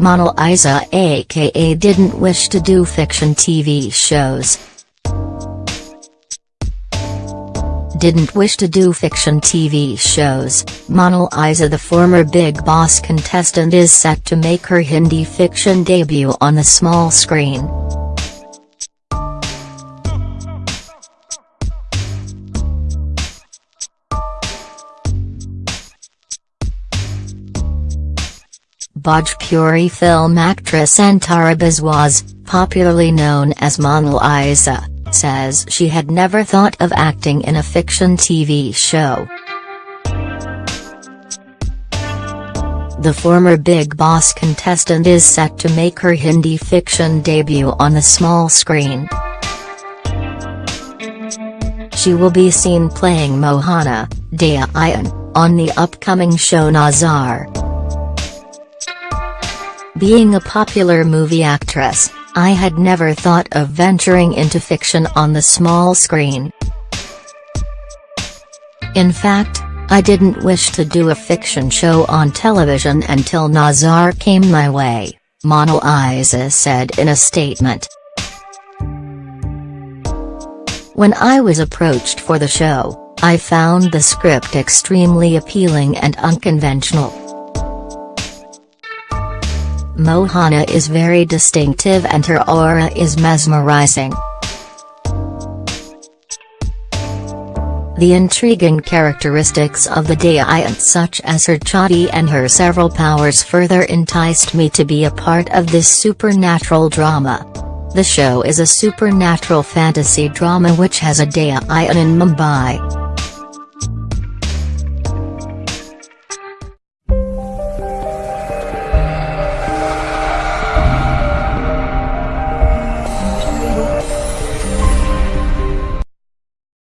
Mona Lisa aka didn't wish to do fiction TV shows. Didn't wish to do fiction TV shows, Mona Lisa the former Bigg Boss contestant is set to make her Hindi fiction debut on the small screen. Bhojpuri film actress Antara Biswas, popularly known as Mona Lisa, says she had never thought of acting in a fiction TV show. The former Bigg Boss contestant is set to make her Hindi fiction debut on the small screen. She will be seen playing Mohana, Daayan, on the upcoming show Nazar. Being a popular movie actress, I had never thought of venturing into fiction on the small screen. In fact, I didn't wish to do a fiction show on television until Nazar came my way, Mona Lisa said in a statement. When I was approached for the show, I found the script extremely appealing and unconventional. Mohana is very distinctive and her aura is mesmerizing. The intriguing characteristics of the Daayan such as her chatti and her several powers further enticed me to be a part of this supernatural drama. The show is a supernatural fantasy drama which has a Daayan in Mumbai.